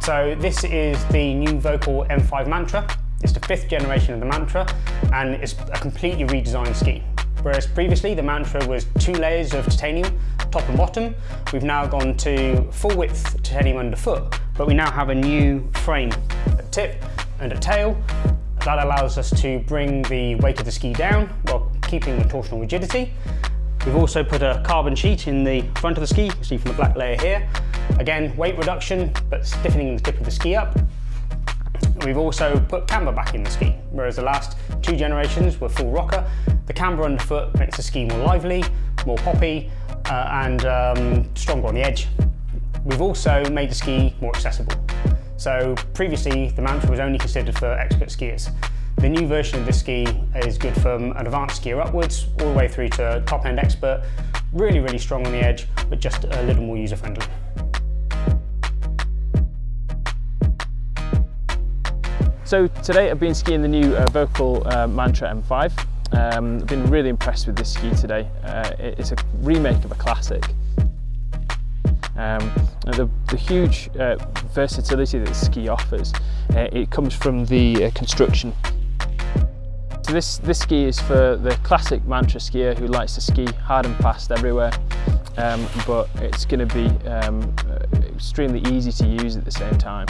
So this is the new Völkl M5 Mantra. It's the fifth generation of the Mantra and it's a completely redesigned ski. Whereas previously the Mantra was two layers of titanium, top and bottom, we've now gone to full width titanium underfoot, but we now have a new frame at tip and at tail. That allows us to bring the weight of the ski down while keeping the torsional rigidity. We've also put a carbon sheet in the front of the ski, you see from the black layer here. Again, weight reduction, but stiffening the tip of the ski up. We've also put camber back in the ski, whereas the last two generations were full rocker. The camber underfoot makes the ski more lively, more poppy, uh, and um, stronger on the edge. We've also made the ski more accessible. So previously, the Mantra was only considered for expert skiers. The new version of this ski is good from an advanced skier upwards, all the way through to top-end expert. Really, really strong on the edge, but just a little more user-friendly. So today I've been skiing the new uh, Völkl uh, Mantra M5. Um, I've been really impressed with this ski today. Uh, it's a remake of a classic. Um, the, the, huge uh, versatility that the ski offers, uh, it comes from the uh, construction. So this, this ski is for the classic Mantra skier who likes to ski hard and fast everywhere, um, but it's going to be um, extremely easy to use at the same time.